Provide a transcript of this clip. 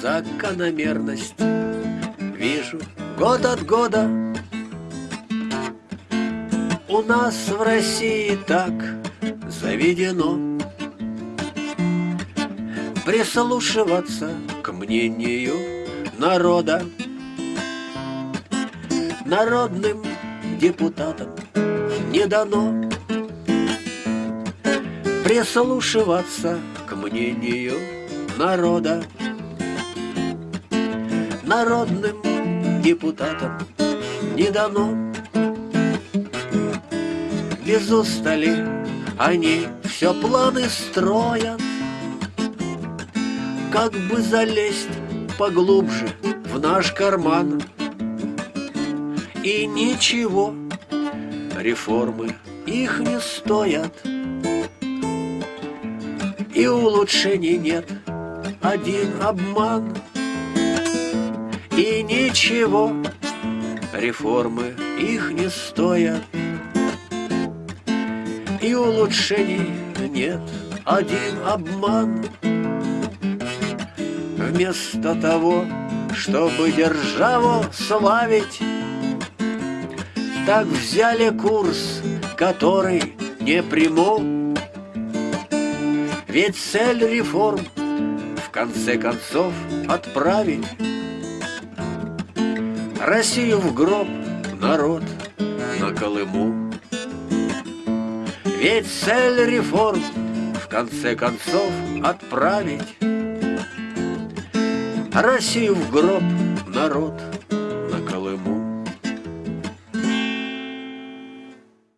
закономерность. Вижу год от года. У нас в России так заведено. Прислушиваться к мнению народа. Народным депутатам не дано. Прислушиваться к мнению народа Народным депутатам не дано. Без устали они все планы строят. Как бы залезть поглубже в наш карман. И ничего, реформы их не стоят. И улучшений нет, один обман И ничего, реформы их не стоят. И улучшений нет, один обман. Вместо того, чтобы державу славить Так взяли курс, который не приму. Ведь цель реформ в конце концов отправить Россию в гроб, народ на Колыму. Ведь цель реформ в конце концов отправить Россию в гроб, народ